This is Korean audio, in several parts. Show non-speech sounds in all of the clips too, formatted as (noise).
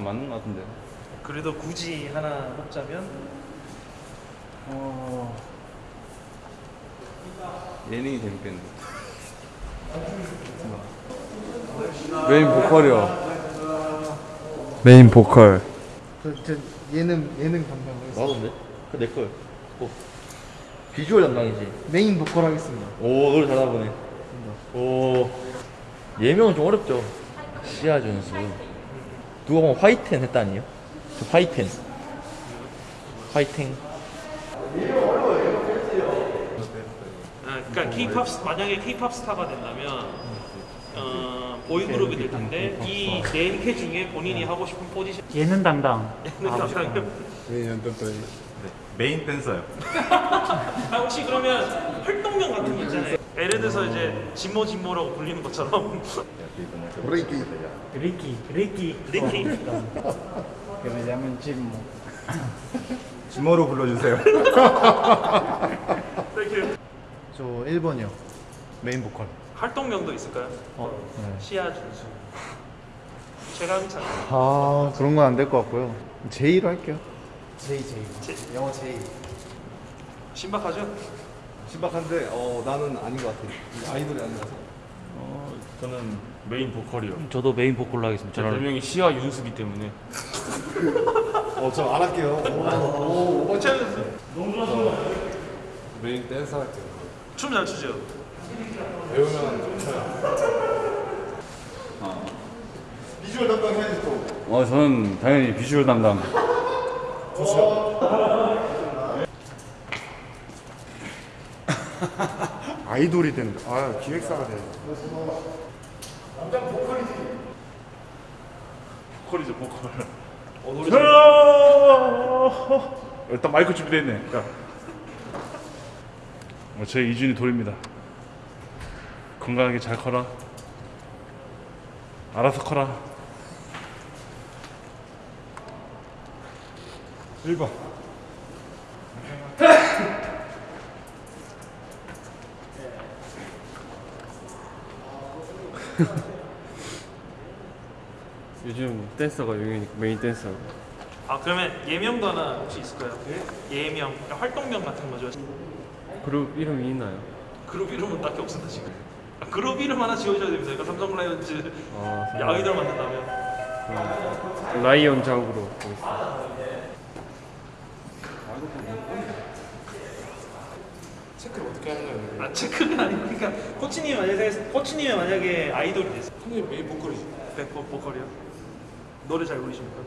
안 맞는 것 같은데. 그래도 굳이 하나 뽑자면 어. 예능이 재밌겠네. 메인 보컬이요. 메인 보컬. 저, 저 예능 예능 담당 하겠습니다. 나던데? 그 내 거야. 어. 비주얼 담당이지. 메인 보컬 하겠습니다. 오 노래 잘하나 보네. 오 예명은 좀 어렵죠. 시아 준수. 누가 보면 화이텐 했다니요? 저 화이텐. 화이팅. 아, 그러니까 K-팝 스- 만약에 K-팝 스타가 된다면 어, 보이그룹이 될 텐데 이 네 개 중에 본인이 하고 싶은 포지션 예능 담당. (laughs) 예능 담당. 메인 댄서요. 아, (laughs) 혹시 그러면 활동명 같은 거 있잖아요. 예를 들어서 이제 진모 진모라고 불리는 것처럼. 리키, 리키. 리키 me llamen Chismo. 지모로 불러주세요. (laughs) 저 1번이요. 메인 보컬. 활동명도 있을까요? 시아 준수, 최강찬, 아 그런 건 안 될 것 같고요. 제이로 할게요. 제이, 제이. 제- 영어 제이. 신박하죠? 신박한데 어 나는 아닌 것 같아. 아이돌이 아니라서. 어, 저는 메인 보컬이요. 저도 메인 보컬로 하겠습니다. 제 별명이 시아윤수기 때문에 어, 저 안 할게요. 어, 최강찬 메인 댄서 할게요. 춤 잘 추죠? 어 저는 당연히 비주얼 담당. (laughs) (laughs) 아이돌이 되는 거. 아 기획사가 돼. 보컬이죠 보컬. 어, 노래 잘 일단 마이크 준비됐네. 자. 어, 저희 이준이 돌입니다. 건강하게 잘 커라. 알아서 커라. 1번. (laughs) 요즘 댄서가 유행이니까 메인 댄서 아 그러면 예명도 하나 혹시 있을까요? 예명, 그러니까 활동명 같은 거죠. 그룹 이름이 있나요? 그룹 이름은 딱히 없습니다 지금. 아, 그룹 이름 하나 지어줘야 됩니다. 그러니까 삼성 라이온즈 아, 아이돌 만든다면 라이온 작으로 보겠습니다. 아 체크가 아니고 그러니까 코치님 만약에 코치님이 만약에 아이돌이 됐어. 형님 메인 보컬이죠. 네, 보, 보컬이요. 노래 잘 부르십니까?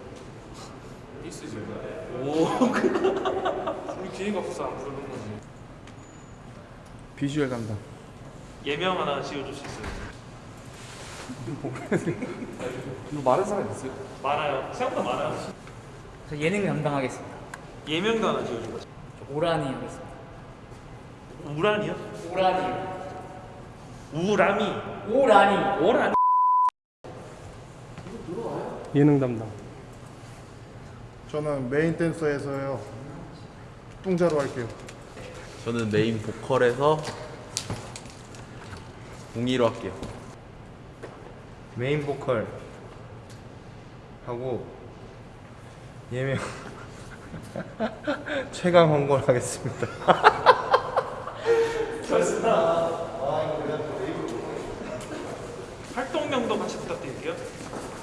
있으지. 오, 우리 기회가 없어서 안 부르는 거지. 비주얼 담당. 예명 하나 지어줄 수 있어요? 이거 말한 사람 있어요? 많아요. 생각보다 많아요. 저 예능 담당하겠습니다. 예명도 하나 지어주고. 저 오라니 하겠습니다. 우란이요? 오라니. 우람이. 오라니. 오란. 예능 담당. 저는 메인 댄서에서요. 뚱자로 할게요. 저는 메인 보컬에서 공이로 할게요. 메인 보컬 하고 예명 (laughs) 최강 홍걸 하겠습니다. (laughs) 활동명도 같이 부탁드릴게요.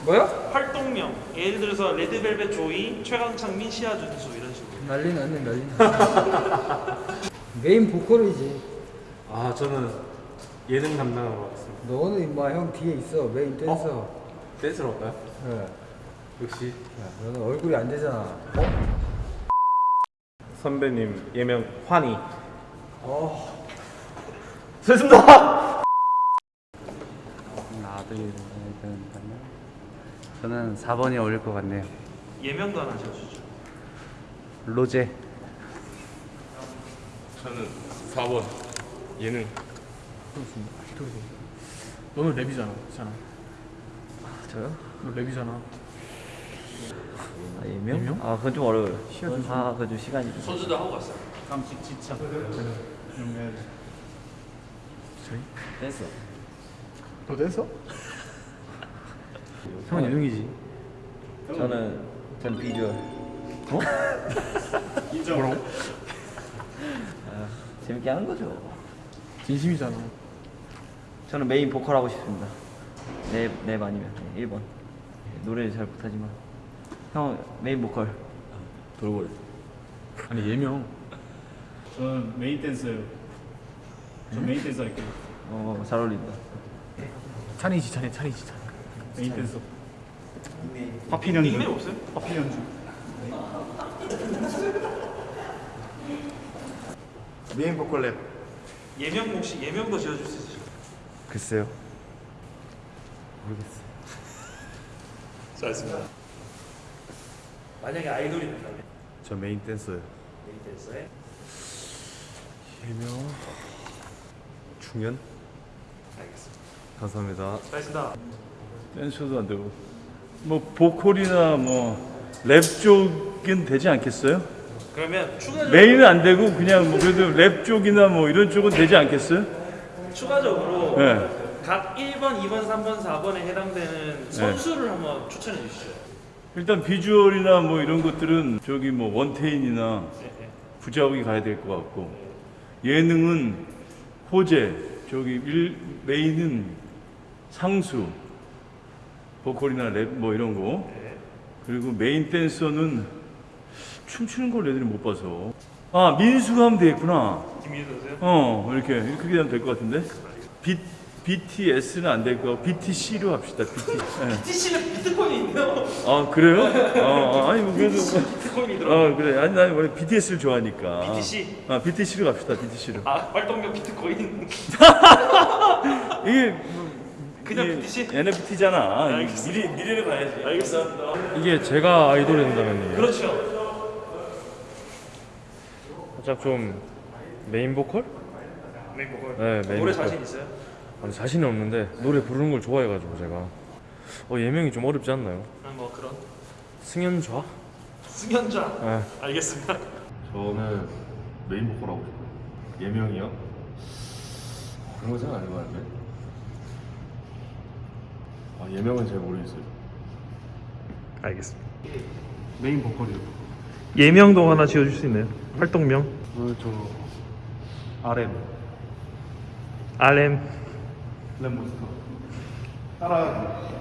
뭐요? 활동명. 예를 들어서 레드벨벳 조이, 최강창민, 시아준수 이런 식으로. 난리 났네, 난리 났네. 메인 보컬이지. 아 저는 예능 담당으로 하겠습니다. 너는 임마 형 뒤에 있어, 메인 댄서. 댄서로 할까요? 네. 역시 야, 너는 얼굴이 안 되잖아. 선배님 예명 환희. 나도 이런 저는 4번이 어울릴 것 같네요. 예명도 하나 지어주죠. 로제. 저는 4번 예능. 너는 랩이잖아. 괜찮아. 저요? 너 랩이잖아. 아, 예명? 아 그건 좀 어려워요. 아 그건 좀 시간이 좀. 선수도 하고 갔어요. 깜찍 지참. 댄서. 너 댄서? 형 예능이지. 저는 전 비주얼. 인정. 아, 재밌게 하는 거죠. 진심이잖아. 저는 메인 보컬 하고 싶습니다. 랩, 랩 아니면 네, 1번. 노래를 잘 못하지만 형 메인 보컬. 돌고래. 아니 예명. 저는 메인 댄서예요. 저 메인 댄서 할게요. 어, 잘 어울린다. 찬이지 찬이 찬이지 찬. 메인 댄서. 파핀 연주. 닉네임 없어요? 파핀 연주. 메인 보컬 랩. 예명 혹시 예명도 지어줄 수 있으실까요? 글쎄요. 잘했습니다. 만약에 아이돌이 된다면 저 메인 댄서요. 메인 댄서에 예명 중현 알겠습니다. 감사합니다. 잘했습니다. 댄서도 안 되고. 뭐 보컬이나 뭐 랩 쪽은 되지 않겠어요? 그러면 추가적으로 메인은 안 되고 그냥 뭐 그래도 랩 쪽이나 뭐 이런 쪽은 되지 않겠어요? 추가적으로 네. 각 1번, 2번, 3번, 4번에 해당되는 선수를 한번 추천해 주시죠. 일단 비주얼이나 뭐 이런 것들은 저기 뭐 원태인이나 네, 네. 구자욱이 가야 될 것 같고 예능은 호재 저기 일, 메인은 상수 보컬이나 랩 뭐 이런 거. 그리고 메인 댄서는 춤추는 걸 애들이 못 봐서. 아 민수가 하면 되겠구나. 김민수 선수요? 어 이렇게 이렇게 하면 될 것 같은데? B, BTS는 안 될 거고 BTC로 합시다 BT 예. (laughs) TC는 비트코인이 있네요. 아 그래요? 어, (laughs) 어, 아니 뭐 그래도 비트코인이 들어. 어 그래 아니 난 원래 BTS를 좋아하니까 BTC? 아 BTC로 갑시다 BTC로 아 활동명 비트코인. (laughs) 이게 뭐, 그냥 이게 BTC? NFT잖아 알겠습니다. 미래, 미래를 봐야지 알겠습니다. 이게 제가 아이돌이 된다면요. 그렇죠. 살짝 좀 메인 보컬? 메인 보컬. 네, 메인 노래 보컬. 자신 있어요? 아니, 자신이 없는데 노래 부르는 걸 좋아해가지고 제가 어 예명이 좀 어렵지 않나요? 아, 뭐 그런 승현좌? 승현자. 네. 알겠습니다. 저는 메인 보컬 하고 싶어요. 예명이요? 그런 거 생각 안 해봤는데. 아, 예명은 잘 모르겠어요. 알겠습니다. 메인 보컬이요. 예명도 하나 지어줄 수 있나요? 활동명? 그저 RM RM. 랩몬스터. 따라